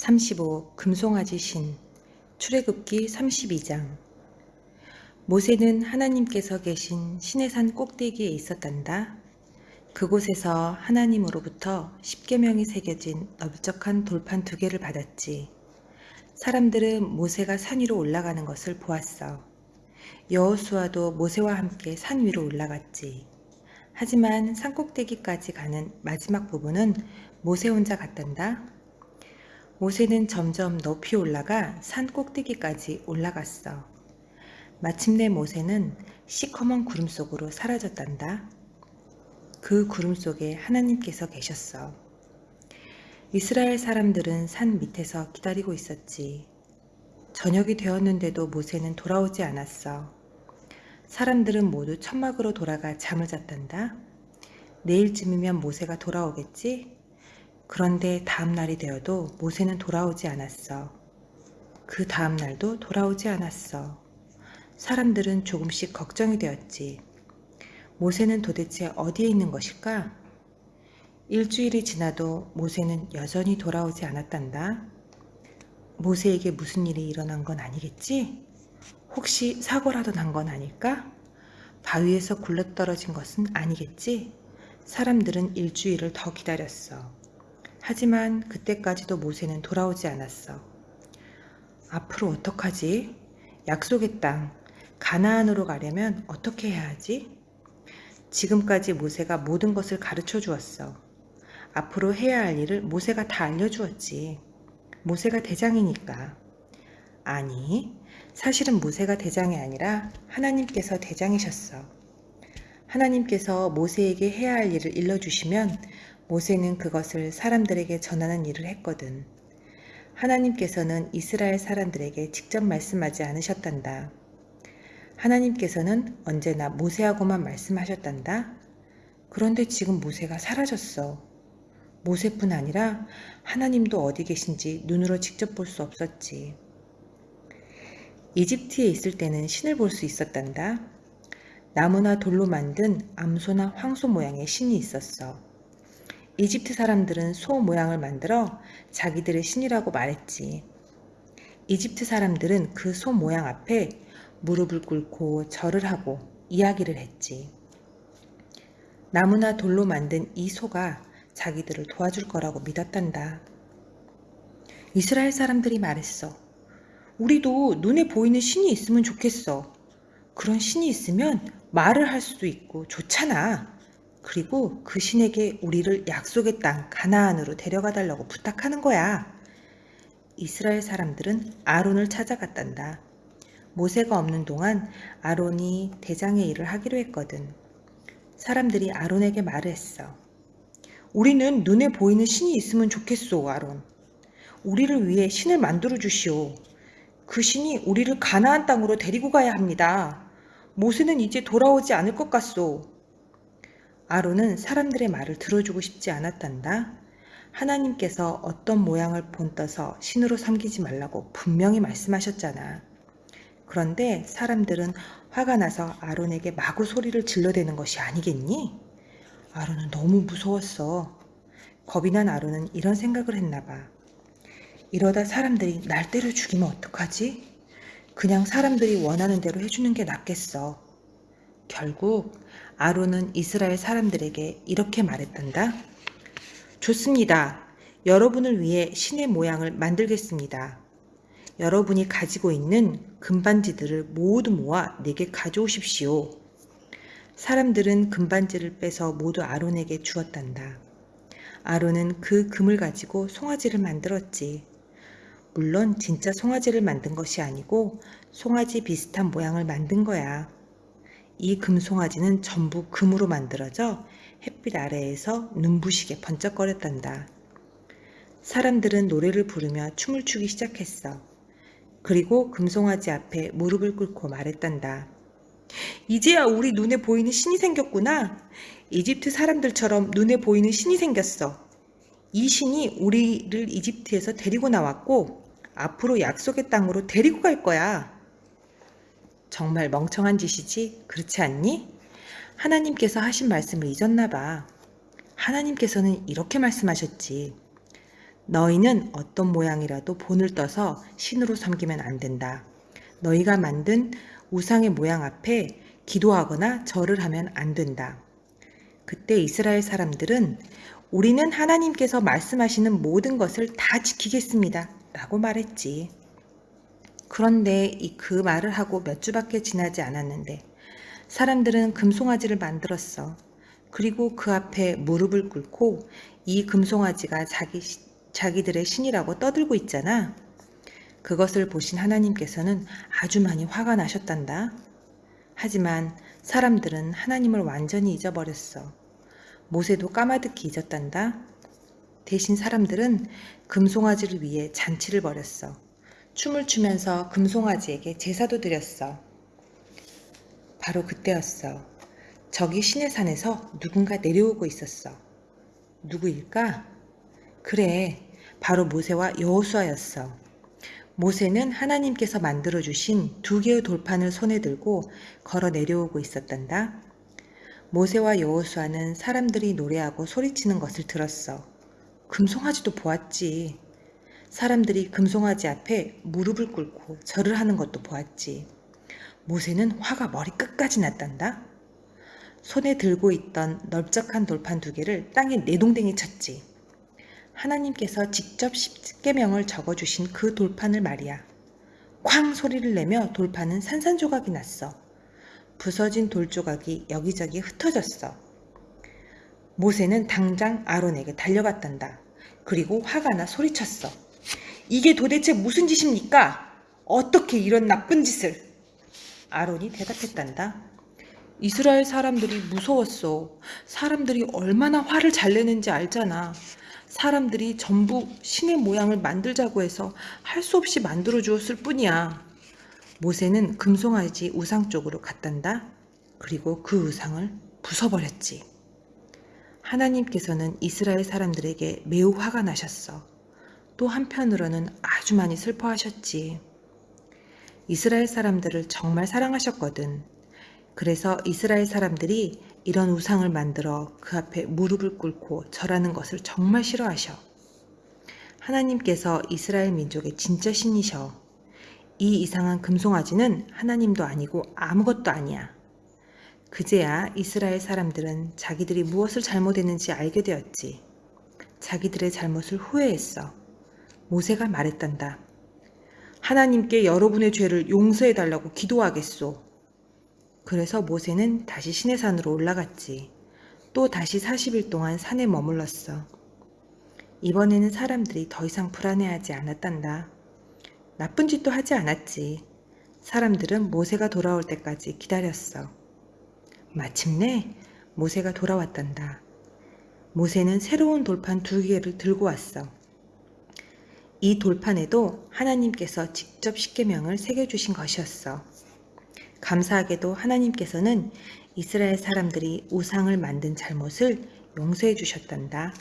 35 금송아지 신 출애굽기 32장 모세는 하나님께서 계신 시내산 꼭대기에 있었단다. 그곳에서 하나님으로부터 십계명이 새겨진 넓적한 돌판 두 개를 받았지. 사람들은 모세가 산 위로 올라가는 것을 보았어. 여호수아도 모세와 함께 산 위로 올라갔지. 하지만 산 꼭대기까지 가는 마지막 부분은 모세 혼자 갔단다. 모세는 점점 높이 올라가 산 꼭대기까지 올라갔어. 마침내 모세는 시커먼 구름 속으로 사라졌단다. 그 구름 속에 하나님께서 계셨어. 이스라엘 사람들은 산 밑에서 기다리고 있었지. 저녁이 되었는데도 모세는 돌아오지 않았어. 사람들은 모두 천막으로 돌아가 잠을 잤단다. 내일쯤이면 모세가 돌아오겠지? 그런데 다음 날이 되어도 모세는 돌아오지 않았어. 그 다음 날도 돌아오지 않았어. 사람들은 조금씩 걱정이 되었지. 모세는 도대체 어디에 있는 것일까? 일주일이 지나도 모세는 여전히 돌아오지 않았단다. 모세에게 무슨 일이 일어난 건 아니겠지? 혹시 사고라도 난 건 아닐까? 바위에서 굴러떨어진 것은 아니겠지? 사람들은 일주일을 더 기다렸어. 하지만 그때까지도 모세는 돌아오지 않았어. 앞으로 어떡하지? 약속의 땅, 가나안으로 가려면 어떻게 해야 하지? 지금까지 모세가 모든 것을 가르쳐 주었어. 앞으로 해야 할 일을 모세가 다 알려주었지. 모세가 대장이니까. 아니, 사실은 모세가 대장이 아니라 하나님께서 대장이셨어. 하나님께서 모세에게 해야 할 일을 일러주시면 모세는 그것을 사람들에게 전하는 일을 했거든. 하나님께서는 이스라엘 사람들에게 직접 말씀하지 않으셨단다. 하나님께서는 언제나 모세하고만 말씀하셨단다. 그런데 지금 모세가 사라졌어. 모세뿐 아니라 하나님도 어디 계신지 눈으로 직접 볼 수 없었지. 이집트에 있을 때는 신을 볼 수 있었단다. 나무나 돌로 만든 암소나 황소 모양의 신이 있었어. 이집트 사람들은 소 모양을 만들어 자기들의 신이라고 말했지. 이집트 사람들은 그 소 모양 앞에 무릎을 꿇고 절을 하고 이야기를 했지. 나무나 돌로 만든 이 소가 자기들을 도와줄 거라고 믿었단다. 이스라엘 사람들이 말했어. 우리도 눈에 보이는 신이 있으면 좋겠어. 그런 신이 있으면 말을 할 수도 있고 좋잖아. 그리고 그 신에게 우리를 약속의 땅 가나안으로 데려가 달라고 부탁하는 거야. 이스라엘 사람들은 아론을 찾아갔단다. 모세가 없는 동안 아론이 대장의 일을 하기로 했거든. 사람들이 아론에게 말을 했어. 우리는 눈에 보이는 신이 있으면 좋겠소, 아론. 우리를 위해 신을 만들어 주시오. 그 신이 우리를 가나안 땅으로 데리고 가야 합니다. 모세는 이제 돌아오지 않을 것 같소. 아론은 사람들의 말을 들어주고 싶지 않았단다. 하나님께서 어떤 모양을 본떠서 신으로 삼기지 말라고 분명히 말씀하셨잖아. 그런데 사람들은 화가 나서 아론에게 마구 소리를 질러대는 것이 아니겠니? 아론은 너무 무서웠어. 겁이 난 아론은 이런 생각을 했나 봐. 이러다 사람들이 날 때려 죽이면 어떡하지? 그냥 사람들이 원하는 대로 해주는 게 낫겠어. 결국 아론은 이스라엘 사람들에게 이렇게 말했단다. 좋습니다. 여러분을 위해 신의 모양을 만들겠습니다. 여러분이 가지고 있는 금반지들을 모두 모아 내게 가져오십시오. 사람들은 금반지를 빼서 모두 아론에게 주었단다. 아론은 그 금을 가지고 송아지를 만들었지. 물론 진짜 송아지를 만든 것이 아니고 송아지 비슷한 모양을 만든 거야. 이 금송아지는 전부 금으로 만들어져 햇빛 아래에서 눈부시게 번쩍거렸단다. 사람들은 노래를 부르며 춤을 추기 시작했어. 그리고 금송아지 앞에 무릎을 꿇고 말했단다. 이제야 우리 눈에 보이는 신이 생겼구나. 이집트 사람들처럼 눈에 보이는 신이 생겼어. 이 신이 우리를 이집트에서 데리고 나왔고 앞으로 약속의 땅으로 데리고 갈 거야. 정말 멍청한 짓이지? 그렇지 않니? 하나님께서 하신 말씀을 잊었나 봐. 하나님께서는 이렇게 말씀하셨지. 너희는 어떤 모양이라도 본을 떠서 신으로 섬기면 안 된다. 너희가 만든 우상의 모양 앞에 기도하거나 절을 하면 안 된다. 그때 이스라엘 사람들은 우리는 하나님께서 말씀하시는 모든 것을 다 지키겠습니다. 라고 말했지. 그런데 이 그 말을 하고 몇 주밖에 지나지 않았는데 사람들은 금송아지를 만들었어. 그리고 그 앞에 무릎을 꿇고 이 금송아지가 자기, 자기들의 신이라고 떠들고 있잖아. 그것을 보신 하나님께서는 아주 많이 화가 나셨단다. 하지만 사람들은 하나님을 완전히 잊어버렸어. 모세도 까마득히 잊었단다. 대신 사람들은 금송아지를 위해 잔치를 벌였어. 춤을 추면서 금송아지에게 제사도 드렸어. 바로 그때였어. 저기 신의 산에서 누군가 내려오고 있었어. 누구일까? 그래, 바로 모세와 여호수아였어. 모세는 하나님께서 만들어 주신 두 개의 돌판을 손에 들고 걸어 내려오고 있었단다. 모세와 여호수아는 사람들이 노래하고 소리치는 것을 들었어. 금송아지도 보았지. 사람들이 금송아지 앞에 무릎을 꿇고 절을 하는 것도 보았지. 모세는 화가 머리 끝까지 났단다. 손에 들고 있던 넓적한 돌판 두 개를 땅에 내동댕이 쳤지. 하나님께서 직접 십계명을 적어주신 그 돌판을 말이야. 쾅 소리를 내며 돌판은 산산조각이 났어. 부서진 돌조각이 여기저기 흩어졌어. 모세는 당장 아론에게 달려갔단다. 그리고 화가 나 소리쳤어. 이게 도대체 무슨 짓입니까? 어떻게 이런 나쁜 짓을? 아론이 대답했단다. 이스라엘 사람들이 무서웠어. 사람들이 얼마나 화를 잘 내는지 알잖아. 사람들이 전부 신의 모양을 만들자고 해서 할 수 없이 만들어 주었을 뿐이야. 모세는 금송아지 우상 쪽으로 갔단다. 그리고 그 우상을 부숴버렸지. 하나님께서는 이스라엘 사람들에게 매우 화가 나셨어. 또 한편으로는 아주 많이 슬퍼하셨지. 이스라엘 사람들을 정말 사랑하셨거든. 그래서 이스라엘 사람들이 이런 우상을 만들어 그 앞에 무릎을 꿇고 절하는 것을 정말 싫어하셔. 하나님께서 이스라엘 민족의 진짜 신이셔. 이 이상한 금송아지는 하나님도 아니고 아무것도 아니야. 그제야 이스라엘 사람들은 자기들이 무엇을 잘못했는지 알게 되었지. 자기들의 잘못을 후회했어. 모세가 말했단다. 하나님께 여러분의 죄를 용서해 달라고 기도하겠소. 그래서 모세는 다시 시내산으로 올라갔지. 또 다시 40일 동안 산에 머물렀어. 이번에는 사람들이 더 이상 불안해하지 않았단다. 나쁜 짓도 하지 않았지. 사람들은 모세가 돌아올 때까지 기다렸어. 마침내 모세가 돌아왔단다. 모세는 새로운 돌판 두 개를 들고 왔어. 이 돌판에도 하나님께서 직접 십계명을 새겨주신 것이었어. 감사하게도 하나님께서는 이스라엘 사람들이 우상을 만든 잘못을 용서해 주셨단다.